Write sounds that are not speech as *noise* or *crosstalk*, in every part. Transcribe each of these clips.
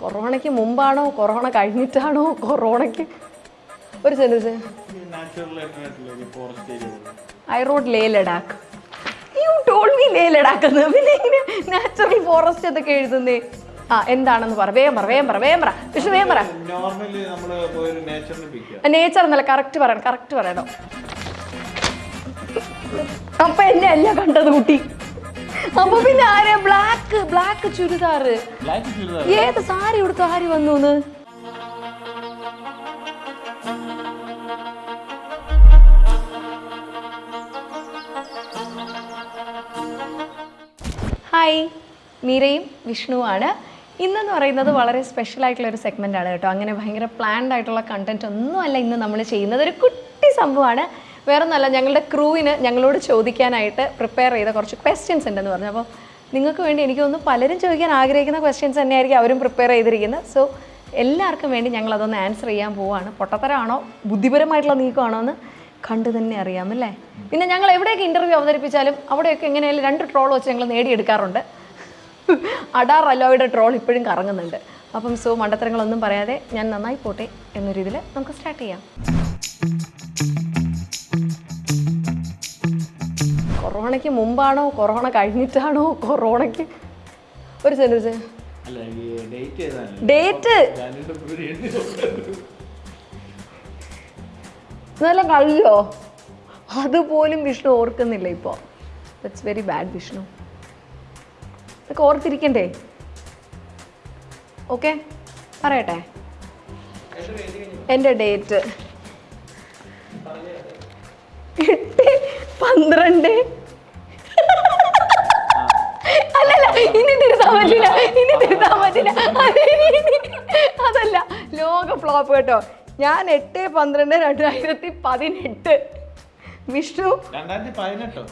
കൊറോണയ്ക്ക് മുമ്പാണോ? കൊറോണ കഴിഞ്ഞിട്ടാണോ? കൊറോണയ്ക്ക് ഒരു sentence I rode Leh Ladakh you told me Leh Ladakh എന്ന്. പിന്നെ ഇങ്ങനെ നാച്ചുറൽ ഫോറസ്റ്റ് എന്നൊക്കെ എഴുതുന്നേ. ആ എന്താണെന്ന് പറ. വേഗം പറ വേഗം പറ വേഗം പറ. വേഗം പറ. നേച്ചർ എന്നല്ല കറക്റ്റ് പറയണം കറക്റ്റ് പറയണം. അപ്പൊ എന്നെ അല്ല കണ്ടത് കുട്ടി. അപ്പൊ പിന്നെ ആരെ? ബ്ലാക്ക് ബ്ലാക്ക് ചുരിദാറ് ഏത് സാരി ഉടുത്ത ആര് വന്നു ഹായ് മീരയും വിഷ്ണുവാണ് ഇന്നെന്ന് പറയുന്നത് വളരെ സ്പെഷ്യൽ ആയിട്ടുള്ള ഒരു സെഗ്മെന്റ് ആണ് കേട്ടോ. അങ്ങനെ ഭയങ്കര പ്ലാൻഡ് ആയിട്ടുള്ള കണ്ടന്റ് ഒന്നുമല്ല ഇന്ന് നമ്മൾ ചെയ്യുന്നത്. ഒരു കുട്ടി സംഭവമാണ്. വേറെ ഒന്നല്ല ഞങ്ങളുടെ ക്രൂവിന് ഞങ്ങളോട് ചോദിക്കാനായിട്ട് പ്രിപ്പയർ ചെയ്ത കുറച്ച് ക്വസ്റ്റ്യൻസ് ഉണ്ടെന്ന് പറഞ്ഞു. അപ്പോൾ നിങ്ങൾക്ക് വേണ്ടി എനിക്ക് തോന്നുന്നു പലരും ചോദിക്കാൻ ആഗ്രഹിക്കുന്ന ക്വസ്റ്റ്യൻസ് തന്നെയായിരിക്കും അവരും പ്രിപ്പയർ ചെയ്തിരിക്കുന്നത്. സോ എല്ലാവർക്കും വേണ്ടി ഞങ്ങൾ അതൊന്ന് ആൻസർ ചെയ്യാൻ പോവാണ്. പൊട്ടത്തരമാണോ? ബുദ്ധിപരമായിട്ടുള്ള നീക്കമാണോ എന്ന് കണ്ടു തന്നെ അറിയാം അല്ലേ? പിന്നെ ഞങ്ങൾ എവിടെയൊക്കെ ഇന്റർവ്യൂ അവതരിപ്പിച്ചാലും അവിടെയൊക്കെ എങ്ങനെയായാലും രണ്ട് ട്രോൾ വെച്ച് ഞങ്ങൾ നേടിയെടുക്കാറുണ്ട്. അഡാർ അലോയുടെ ട്രോൾ ഇപ്പോഴും കറങ്ങുന്നുണ്ട്. അപ്പം സോ മണ്ടത്തരങ്ങളൊന്നും പറയാതെ ഞാൻ നന്നായി പോട്ടെ എന്നൊരു ഇതിൽ നമുക്ക് സ്റ്റാർട്ട് ചെയ്യാം. കൊറോണയ്ക്ക് മുമ്പാണോ? കൊറോണ കഴിഞ്ഞിട്ടാണോ? കൊറോണയ്ക്ക് ഒരു സെന്റൻസ് ഡേറ്റ് ഇതെല്ലാം കഴിയോ അതുപോലും വിഷ്ണു ഓർക്കുന്നില്ല ഇപ്പോൾ ദറ്റ്സ് വെരി ബാഡ് വിഷ്ണു. ഇതൊക്കെ ഓർത്തിരിക്കണ്ടേ? ഓക്കെ പറയട്ടെ. എന്റെ ഡേറ്റ് എട്ട് പന്ത്രണ്ട് ഇനി തിരുത്താൻ പറ്റില്ല. ഇനി തിരുത്താൻ പറ്റില്ല. അത് അതല്ല. ലോക ഫ്ലോപ്പ് കേട്ടോ. ഞാൻ എട്ട് പന്ത്രണ്ട് രണ്ടായിരത്തി പതിനെട്ട്. വിഷ്ണു? പതിനെട്ടോ?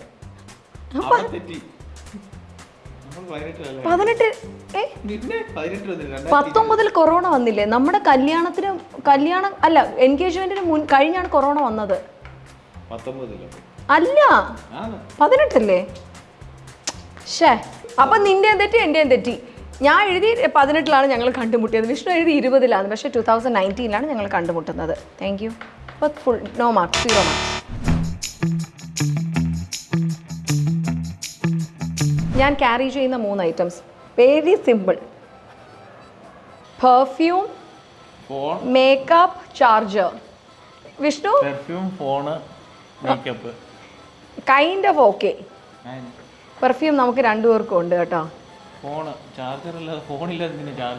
പത്തൊമ്പതിൽ കൊറോണ വന്നില്ലേ? നമ്മുടെ കല്യാണത്തിന് കല്യാണം അല്ല എൻഗേജ്മെന്റിന് മുൻ കഴിഞ്ഞാണ് കൊറോണ വന്നത്. അല്ല. പതിനെട്ടല്ലേ? ഷേ അപ്പൊ നിന്റെ തെറ്റി എന്റെയും തെറ്റി. ഞാൻ എഴുതി പതിനെട്ടിലാണ് ഞങ്ങൾ കണ്ടുമുട്ടിയത്. വിഷ്ണു എഴുതി ഇരുപതിലാണ് പക്ഷേ ടു തൗസൻഡ് നയന്റീനിലാണ് ഞങ്ങൾ കണ്ടുമുട്ടുന്നത്. താങ്ക് യു അപ്പോൾ full no mark zero mark ഞാൻ ക്യാരി ചെയ്യുന്ന മൂന്ന് items very simple perfume makeup charger Vishnu perfume phone makeup kind of okay perfume നമുക്ക് രണ്ടുപേർക്കും ഉണ്ട് കേട്ടോ.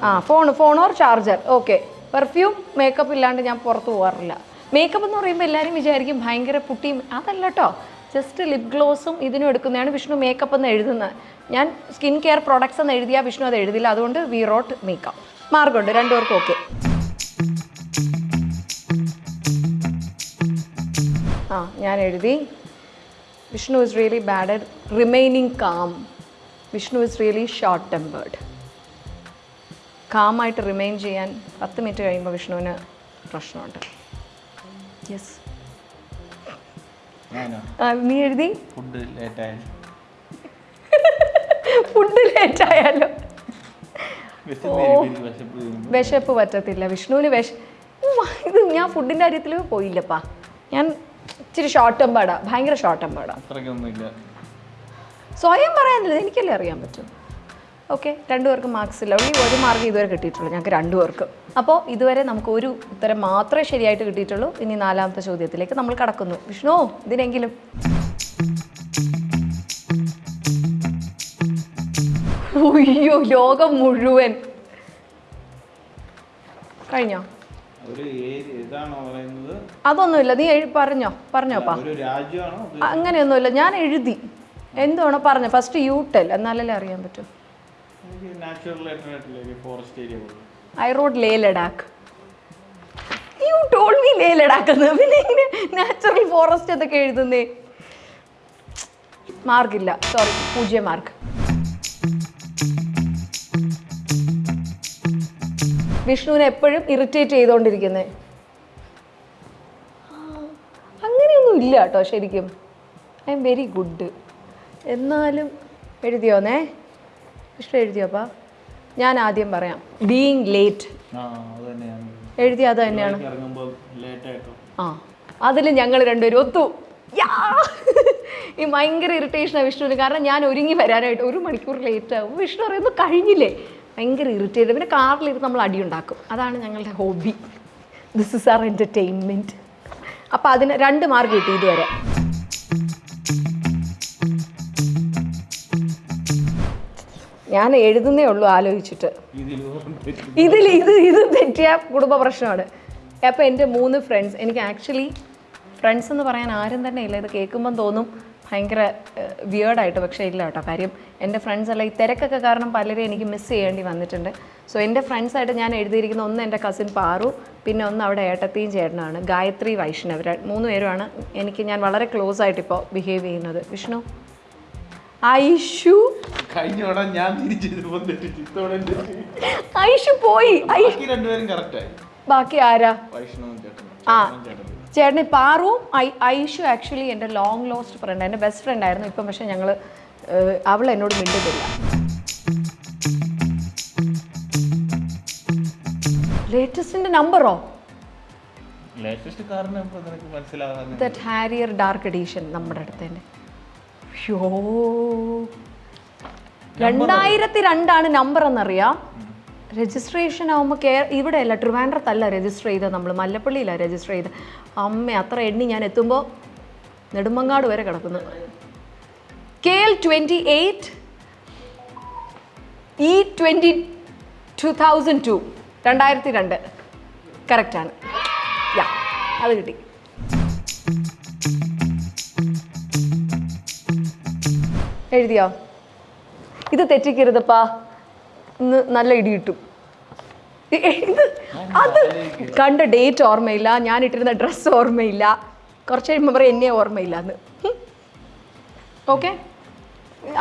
ആ phone phone or charger okay perfume makeup ഇല്ലാണ്ട് ഞാൻ പുറത്ത് പോകാറില്ല മേക്കപ്പ് എന്ന് പറയുമ്പോൾ എല്ലാവരും വിചാരിക്കും ഭയങ്കര പുട്ടിയും അതല്ല കേട്ടോ ജസ്റ്റ് ലിപ് ഗ്ലോസും ഇതിനും എടുക്കുന്നതാണ് വിഷ്ണു മേക്കപ്പ് എന്ന് എഴുതുന്നത്. ഞാൻ സ്കിൻ കെയർ പ്രോഡക്ട്സ് എന്ന് എഴുതിയാൽ വിഷ്ണു അത് എഴുതില്ല. അതുകൊണ്ട് വി റോട്ട് മേക്കപ്പ് മാർഗമുണ്ട്. രണ്ടുപേർക്കും ഓക്കെ ആ ഞാൻ എഴുതി. Vishnu is really bad at remaining calm Vishnu is really short tempered കാമായിട്ട് remain ചെയ്യാൻ പത്ത് മിനിറ്റ് കഴിയുമ്പോൾ വിഷ്ണുവിന് പ്രശ്നമുണ്ട്. യെസ് നീ എഴുതി? ഫുഡ് ലേറ്റ് ആയാലോ വിശപ്പ് പറ്റത്തില്ല. വിഷ്ണുവിന് വിശ ഇത് ഞാൻ ഫുഡിന്റെ കാര്യത്തിൽ പോയില്ലപ്പാ. ഞാൻ ഇച്ചിരി ഷോർട്ട് ടെമ്പേർഡാ ഭയങ്കര ഷോർട്ട് ടെമ്പേർഡാ സ്വയം പറയാനില്ല. എനിക്കല്ലേ അറിയാൻ പറ്റും. ഓക്കെ രണ്ടുപേർക്കും മാർക്സ് ഇല്ല. ഉള്ളി ഒരു മാർക്ക് ഇതുവരെ കിട്ടിയിട്ടുള്ളൂ. ഞങ്ങൾക്ക് രണ്ടുപേർക്കും. അപ്പോൾ ഇതുവരെ നമുക്ക് ഒരു ഉത്തരം മാത്രമേ ശരിയായിട്ട് കിട്ടിയിട്ടുള്ളൂ. ഇനി നാലാമത്തെ ചോദ്യത്തിലേക്ക് നമ്മൾ കടക്കുന്നു. വിഷ്ണു ഇതിനെങ്കിലും. അയ്യോ ലോകം മുഴുവൻ. കഴിഞ്ഞോ? അതൊന്നുമില്ല. നീ എഴു പറഞ്ഞോ. പറഞ്ഞോപ്പാ അങ്ങനെയൊന്നുമില്ല. ഞാൻ എഴുതി. എന്തുവാണോ പറഞ്ഞു ഫസ്റ്റ് യൂട്ടൽ എന്നാലല്ലേ അറിയാൻ പറ്റും. I rode Leh Ladakh you told me Leh Ladakh എന്ന്. പിന്നെ ഇങ്ങനെ നാച്ചുറൽ ഫോറസ്റ്റ് എന്നൊക്കെ എഴുതുന്നേ. മാർക്കില്ല. സോറി പൂജ്യം മാർക്ക്. വിഷ്ണുവിനെ എപ്പോഴും ഇറിറ്റേറ്റ് ചെയ്തുകൊണ്ടിരിക്കുന്നത് അങ്ങനെയൊന്നും ഇല്ല കേട്ടോ ശരിക്കും. ഐ എം വെരി ഗുഡ് എന്നാലും എഴുതിയോന്നേ? വിഷ്ണു എഴുതിയോപ്പാ ഞാൻ ആദ്യം പറയാം. ബീയിങ് ലേറ്റ് ആ അത് തന്നെയാണ്. എഴുതി അത് തന്നെയാണ് ആ അതിൽ ഞങ്ങൾ രണ്ടുപേരും ഒത്തു! ഈ ഭയങ്കര ഇറിറ്റേഷനാണ് വിഷ്ണുവിന്. കാരണം ഞാൻ ഒരുങ്ങി വരാനായിട്ട് ഒരു മണിക്കൂർ ലേറ്റ് ആവും. വിഷ്ണു പറയുമ്പോൾ കഴിഞ്ഞില്ലേ? ഭയങ്കര ഇറിറ്റേറ്റ് പിന്നെ കാറിലിരുന്ന് നമ്മൾ അടിയുണ്ടാക്കും. അതാണ് ഞങ്ങളുടെ hobby this is our entertainment അപ്പോൾ അതിന് രണ്ട് മാർക്ക് കിട്ടി ഇതുവരെ. ഞാൻ എഴുതുന്നേ ഉള്ളൂ ആലോചിച്ചിട്ട്. ഇതിൽ ഇത് ഇത് തെറ്റിയ കുടുംബ പ്രശ്നമാണ്. അപ്പോൾ എന്റെ മൂന്ന് ഫ്രണ്ട്സ് എനിക്ക് ആക്ച്വലി ഫ്രണ്ട്സ് എന്ന് പറയാൻ ആരും തന്നെ ഇല്ല. ഇത് കേൾക്കുമ്പം തോന്നും ഭയങ്കര വിയേർഡായിട്ട് പക്ഷേ ഇല്ല കേട്ടോ. കാര്യം എന്റെ ഫ്രണ്ട്സ് അല്ല ഈ തിരക്കൊക്കെ കാരണം പലരെയും എനിക്ക് മിസ് ചെയ്യേണ്ടി വന്നിട്ടുണ്ട്. സോ എന്റെ ഫ്രണ്ട്സായിട്ട് ഞാൻ എഴുതിയിരിക്കുന്ന ഒന്ന് എന്റെ കസിൻ പാറു പിന്നെ ഒന്ന് അവിടെ ഏട്ടത്തിയും ചേട്ടനാണ് ഗായത്രി വൈഷ്ണവ്. മൂന്ന് പേരുമാണ് എനിക്ക് ഞാൻ വളരെ ക്ലോസ് ആയിട്ട് ഇപ്പോൾ ബിഹേവ് ചെയ്യുന്നത്. വിഷ്ണു? ഐഷു ഞാൻ. ഐഷു പോയി. ബാക്കി ആരാ? ആ. ചേട്ടനും പാറുവും ഐ ഐഷു ആക്ച്വലി എന്റെ ലോങ് ലോസ്റ്റ് ഫ്രണ്ട് എന്റെ ബെസ്റ്റ് ഫ്രണ്ട് ആയിരുന്നു. ഇപ്പം പക്ഷേ ഞങ്ങൾ അവൾ എന്നോട് മിണ്ടുന്നില്ല ലേറ്റസ്റ്റിന്റെ നമ്പറോ ദറ്റ് ഹാരിയർ ഡാർക്ക് എഡീഷൻ നമ്മുടെ അടുത്ത് തന്നെ രണ്ടായിരത്തി രണ്ടാണ് നമ്പർ എന്നറിയാം. രജിസ്ട്രേഷൻ ആകുമ്പോൾ കേ ഇവിടെ അല്ല ട്രിവാൻഡ്രത്തല്ല രജിസ്റ്റർ ചെയ്തത് നമ്മൾ മല്ലപ്പള്ളിയിലാണ് രജിസ്റ്റർ ചെയ്തത്. അമ്മ അത്ര എണ്ണി ഞാൻ എത്തുമ്പോൾ നെടുമങ്ങാട് വരെ കിടക്കുന്നു. K L twenty eight E twenty two thousand two രണ്ടായിരത്തി രണ്ട് കറക്റ്റാണ് യാ അത് കിട്ടി. എഴുതിയോ? ഇത് തെറ്റിക്കരുതപ്പാ. നല്ല ഇടി കിട്ടും. ഇത് അത് കണ്ട ഡേറ്റ് ഓർമ്മയില്ല. ഞാൻ ഇട്ടിരുന്ന ഡ്രസ്സ് ഓർമ്മയില്ല. കുറച്ച് കഴിയുമ്പോൾ പറയും എന്നെ ഓർമ്മയില്ല എന്ന് ഓക്കെ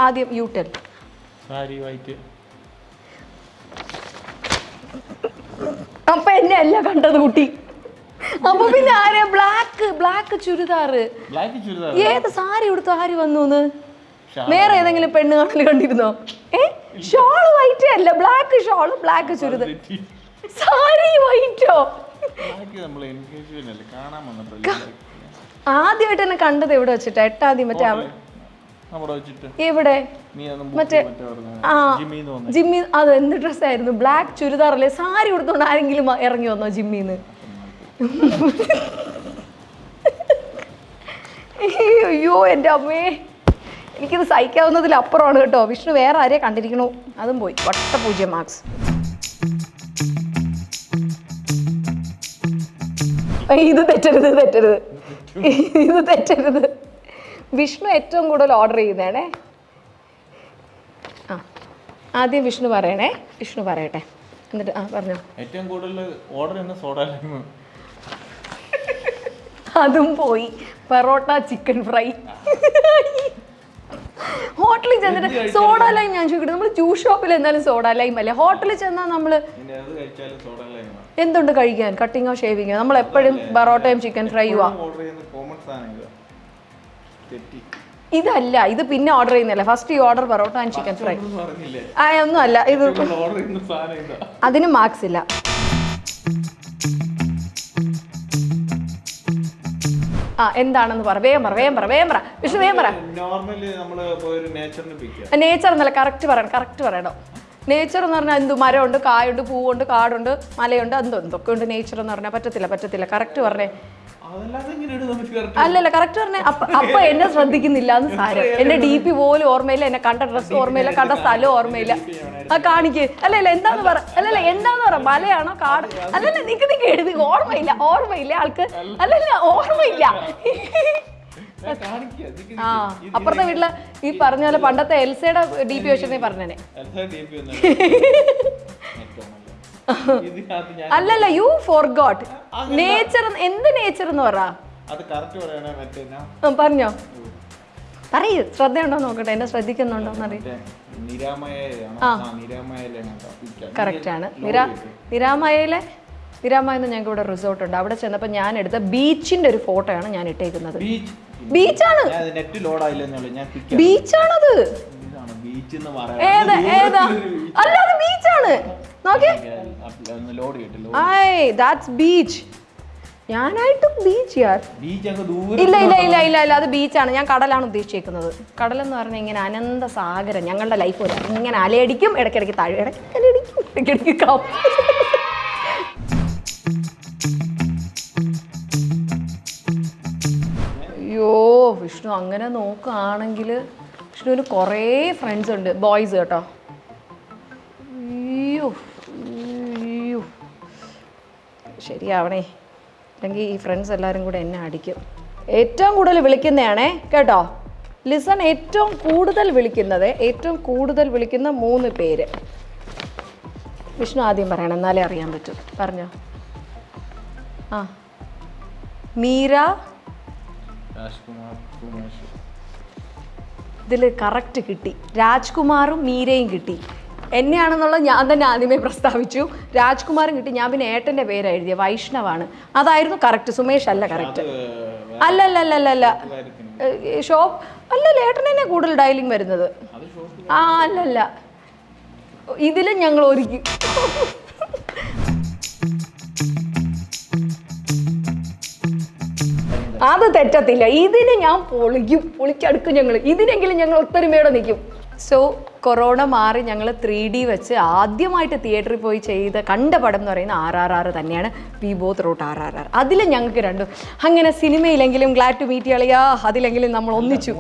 ആദ്യം യു വൈറ്റ് അപ്പൊ എന്നെ അല്ല കണ്ടത് കുട്ടി. അപ്പൊ പിന്നെ ആരെ? ബ്ലാക്ക് ബ്ലാക്ക് ചുരിദാറ് ഏത് സാരി ഉടുത്ത് ആര് വന്നു വേറെ ഏതെങ്കിലും പെണ്ണ് കാണൽ കണ്ടിരുന്നോ? ഷോൾ വൈറ്റ് അല്ല ബ്ലാക്ക് ഷോൾ ബ്ലാക്ക് ചുരിദ്. സാരി വൈറ്റോ ആദ്യമായിട്ട് എന്നെ കണ്ടത് എവിടെ വെച്ചിട്ടാ? എട്ടാദ്യം മറ്റേ എവിടെ? മറ്റേ- ആ ജിമ്മി അത് എന്ത് ഡ്രസ് ആയിരുന്നു ബ്ലാക്ക് ചുരിദാർ അല്ലേ സാരി കൊടുത്തോണ്ട് ആരെങ്കിലും ഇറങ്ങി വന്നോ ജിമ്മിന്ന്? *laughs* അയ്യോ എന്റെ അമ്മേ. എനിക്കിത് സഹിക്കാവുന്നതിൽ അപ്പുറമാണ് കേട്ടോ. വിഷ്ണു വേറെ ആരെയും കണ്ടിരിക്കണു? അതും പോയി. വട്ട പൂജ്യം മാർക്സ്. ഇത് തെറ്റരുത് ഇത് തെറ്റരുത്. ഇത് തെറ്റരുത്. വിഷ്ണു ഏറ്റവും കൂടുതൽ ഓർഡർ ചെയ്യുന്നതാണേ. ആ ആദ്യം വിഷ്ണു പറയണേ. വിഷ്ണു പറയട്ടെ. എന്നിട്ട് ആ പറഞ്ഞോ. ഏറ്റവും കൂടുതൽ ഓർഡർ ചെയ്യുന്ന സോഡ അതും പോയി. പെറോട്ട ചിക്കൻ ഫ്രൈ ഹോട്ടലിൽ ചെന്നിട്ട് സോഡ ലൈം ഞാൻ ചോദിക്കട്ടെ നമ്മൾ ജ്യൂസ് ഷോപ്പിൽ എന്തായാലും സോഡ ലൈം അല്ലേ? ഹോട്ടലിൽ ചെന്നാൽ നമ്മൾ എന്തുണ്ട് കഴിക്കാൻ? കട്ടിങ്ങോ ഷേവിങ്ങോ നമ്മൾ എപ്പോഴും പെറോട്ടയും ചിക്കൻ ഫ്രൈയുവാ ഇതല്ല ഇത് പിന്നെ ഓർഡർ ചെയ്യുന്നില്ല ഫസ്റ്റ് ഈ order parotta and chicken fry ആ ഒന്നും അല്ല ഇതാ അതിന് മാർക്സ് ഇല്ല. ആ എന്താണെന്ന് പറ. വേഗം പറ വേഗം പറ വേഗം പറ. വിഷ്ണു വേഗം പറ. നോർമലി നമ്മൾ പോയി ഒരു നേച്ചറിന് പിക്കുക നേച്ചർ എന്നല്ല കറക്റ്റ് പറയണം കറക്റ്റ് പറയണം. നേച്ചർ എന്ന് പറഞ്ഞാൽ എന്തു? മരമുണ്ട് കായുണ്ട് പൂവുണ്ട് കാടുണ്ട് മലയുണ്ട് എന്തോ എന്തൊക്കെ ഉണ്ട് നേച്ചർ എന്ന് പറഞ്ഞാൽ? പറ്റത്തില്ല പറ്റത്തില്ല. കറക്റ്റ് പറഞ്ഞേ. അല്ലല്ല കറക്റ്റ് പറഞ്ഞേ *laughs* അപ്പ എന്നെ ശ്രദ്ധിക്കുന്നില്ല എന്ന് സാരം. എന്റെ ഡി പി പോലും ഓർമ്മയില്ല എന്നെ കണ്ട ഡ്രസ് ഓർമ്മയില്ല കണ്ട സ്ഥലം ഓർമ്മയില്ല. ആ കാണിക്ക്. അല്ലല്ല എന്താന്ന് പറ അല്ലല്ല എന്താന്ന് പറ? മലയാണോ കാട്? അല്ലല്ല നിക്ക് നിക്ക് എഴുതി. ഓർമ്മയില്ല ഓർമ്മയില്ല ആൾക്ക്. അല്ലല്ല ഓർമ്മയില്ല. ആ. അപ്പുറത്തെ വീട്ടിൽ ഈ പറഞ്ഞ പോലെ പണ്ടത്തെ എൽസയുടെ ഡി പി വെച്ചെന്നേ പറഞ്ഞേനെ. *laughs* അല്ലല്ല യു ഫോർ ഗോട്ട് നേച്ചർ എന്ത് നേച്ചർ എന്ന് പറ? പറഞ്ഞോ. പറയൂ ശ്രദ്ധയുണ്ടോ നോക്കട്ടെ എന്നെ ശ്രദ്ധിക്കുന്നുണ്ടോ എന്നറിയാം മറ്റേ നിരാമയാണോ ആ. ആ നിരാമയയിലാണ് കേട്ടോ പിക്ചർ. കറക്റ്റ് ആണ്. നിരാമയയിലെ നിരാമയെന്ന് ഞങ്ങൾക്ക് ഇവിടെ റിസോർട്ട് ഉണ്ട്. അവിടെ ചെന്നപ്പോൾ ഞാൻ എടുത്ത ബീച്ചിന്റെ ഒരു ഫോട്ടോയാണ് ഞാൻ ഇട്ടേക്കുന്നത്. ബീച്ച് ബീച്ചാണ് ബീച്ചാണത് ഏത് ഏതാ? അല്ല അത് ബീച്ചാണ് ബീച്ച് ഞാനായിട്ട് ബീച്ച് യാർ. ഇല്ല ഇല്ല ഇല്ല ഇല്ല ഇല്ല അത് ബീച്ചാണ് ഞാൻ കടലാണ് ഉദ്ദേശിച്ചേക്കുന്നത്. കടൽ എന്ന് പറഞ്ഞാൽ ഇങ്ങനെ അനന്ത സാഗരം ഞങ്ങളുടെ ലൈഫ് പോലെ. ഇങ്ങനെ അലയടിക്കും ഇടയ്ക്കിടയ്ക്ക് താഴെ ഇടയ്ക്ക് അലയടിക്കും ഇടയ്ക്കിടയ്ക്ക് കപ്പ് അയ്യോ വിഷ്ണു അങ്ങനെ നോക്കുകയാണെങ്കിൽ വിഷ്ണുവിന് കുറേ ഫ്രണ്ട്സ് ഉണ്ട്. ബോയ്സ് കേട്ടോ. ശരിയാവണേ. അല്ലെങ്കിൽ ഈ ഫ്രണ്ട്സ് എല്ലാവരും കൂടെ എന്നെ അടിക്കും. ഏറ്റവും കൂടുതൽ വിളിക്കുന്നതാണേ കേട്ടോ? ലിസൺ ഏറ്റവും കൂടുതൽ വിളിക്കുന്നത് ഏറ്റവും കൂടുതൽ വിളിക്കുന്ന മൂന്ന് പേര്. വിഷ്ണു ആദ്യം പറയണം എന്നാലേ അറിയാൻ പറ്റും. പറഞ്ഞോ. ആ. മീര. ഇതിൽ കറക്റ്റ് കിട്ടി. രാജ്കുമാറും മീരയും കിട്ടി. എന്നെയാണെന്നുള്ളത് ഞാൻ തന്നെ ആദ്യമേ പ്രസ്താവിച്ചു. രാജ്കുമാറും കിട്ടി. ഞാൻ പിന്നെ ഏട്ടന്റെ പേരാ എഴുതിയ. വൈഷ്ണവാണ്. അതായിരുന്നു കറക്റ്റ് സുമേഷ് അല്ല കറക്റ്റ് അല്ല അല്ല അല്ല അല്ല അല്ല ഷോപ്പ്. അല്ലല്ല ഏട്ടൻ തന്നെ കൂടുതൽ ഡയലിംഗ് വരുന്നത്. ആ അല്ലല്ല. ഇതിലും ഞങ്ങൾ ഒരുക്കി. അത് തെറ്റത്തില്ല. ഇതിന് ഞാൻ പൊളിക്കും. പൊളിച്ചടുക്കും ഞങ്ങൾ ഇതിനെങ്കിലും ഞങ്ങൾ ഒത്തൊരുമയോടെ നിൽക്കും. സോ കൊറോണ മാറി ഞങ്ങൾ ത്രീ ഡി വെച്ച് ആദ്യമായിട്ട് തിയേറ്ററിൽ പോയി ചെയ്ത കണ്ട പടം എന്ന് പറയുന്ന ആർ ആർ ആർ തന്നെയാണ്. We both root R R R. അതിൽ ഞങ്ങൾക്ക് രണ്ടും. അങ്ങനെ സിനിമയിലെങ്കിലും ഗ്ലാഡ് ടു മീറ്റ് കളിയാ അതിലെങ്കിലും നമ്മൾ ഒന്നിച്ചു.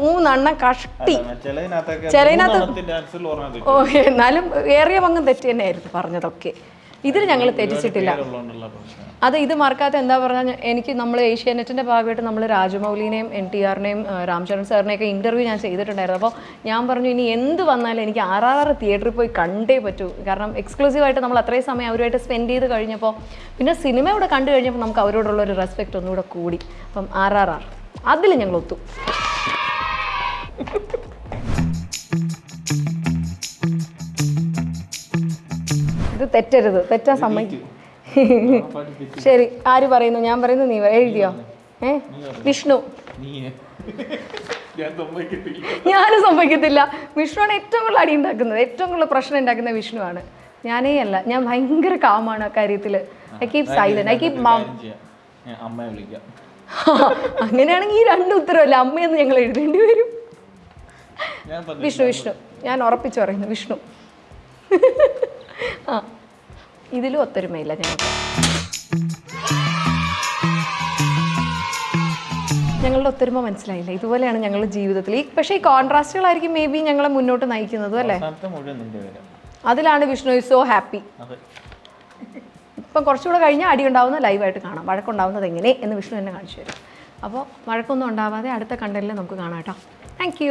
മൂന്നെണ്ണം കഷ്ടി. ചിലതിനകത്ത് ഓക്കെ എന്നാലും ഏറിയ പങ്കും തെറ്റ് തന്നെയായിരുന്നു പറഞ്ഞതൊക്കെ. ഇതിൽ ഞങ്ങൾ തെറ്റിച്ചിട്ടില്ല. അത് ഇത് മറക്കാത്ത എന്താ പറഞ്ഞാൽ എനിക്ക് നമ്മൾ ഏഷ്യാനെറ്റിന്റെ ഭാഗമായിട്ട് നമ്മൾ രാജമൗലിനെയും എൻ ടി ആറിനെയും രാംചരൺ സാറിനെയൊക്കെ ഇന്റർവ്യൂ ഞാൻ ചെയ്തിട്ടുണ്ടായിരുന്നു. അപ്പോൾ ഞാൻ പറഞ്ഞു ഇനി എന്ത് വന്നാലും എനിക്ക് ആർ തിയേറ്ററിൽ പോയി കണ്ടേ പറ്റൂ. കാരണം എക്സ്ക്ലൂസീവായിട്ട് നമ്മൾ അത്രയും സമയം അവരുമായിട്ട് സ്പെൻഡ് ചെയ്ത് കഴിഞ്ഞപ്പോൾ പിന്നെ സിനിമ ഇവിടെ കണ്ടു കഴിഞ്ഞപ്പോൾ നമുക്ക് അവരോടുള്ള ഒരു റെസ്പെക്റ്റ് ഒന്നുകൂടെ കൂടി. അപ്പം ആർ ആർ ആർ അതിൽ ഞങ്ങൾ ഒത്തു. ഇത് തെറ്റരുത്. തെറ്റാൻ സമ്മതിക്കും. *laughs* ശരി ആര് പറയുന്നു? ഞാൻ പറയുന്നു നീ. എഴുതിയോ? ഏ? വിഷ്ണു. ഞാനും സംഭവിക്കത്തില്ല വിഷ്ണുവാണ് ഏറ്റവും കൂടുതൽ അടി ഉണ്ടാക്കുന്നത്. ഏറ്റവും കൂടുതൽ പ്രശ്നം ഉണ്ടാക്കുന്ന വിഷ്ണുവാണ്. ഞാനേ അല്ല ഞാൻ ഭയങ്കര കാമാണ് ആ കാര്യത്തിൽ I keep silent I keep mum അങ്ങനെയാണെങ്കിൽ ഈ രണ്ട് ഉത്തരവല്ല? അമ്മയെന്ന് ഞങ്ങൾ എഴുതേണ്ടി വരും. വിഷ്ണു വിഷ്ണു. ഞാൻ ഉറപ്പിച്ചു പറയുന്നു വിഷ്ണു. *laughs* ആ. ഇതിലും ഒത്തൊരുമയില്ല ഞങ്ങൾക്ക്. ഞങ്ങളുടെ ഒത്തൊരുമ മനസ്സിലായില്ല. ഇതുപോലെയാണ് ഞങ്ങളുടെ ജീവിതത്തിൽ. ഈ പക്ഷേ ഈ കോൺട്രാസ്റ്റുകളായിരിക്കും മേ ബി ഞങ്ങളെ മുന്നോട്ട് നയിക്കുന്നതും അല്ലേ? അതിലാണ് വിഷ്ണു ഇസ് സോ ഹാപ്പി. ഇപ്പം കുറച്ചുകൂടെ കഴിഞ്ഞാൽ അടി ഉണ്ടാവുന്ന ലൈവായിട്ട് കാണാം. വഴക്കുണ്ടാവുന്നത് എങ്ങനെ എന്ന് വിഷ്ണു എന്നെ കാണിച്ചു തരും. അപ്പോൾ വഴക്കൊന്നും ഉണ്ടാവാതെ അടുത്ത കണ്ടലിൽ നമുക്ക് കാണാം കേട്ടോ. താങ്ക്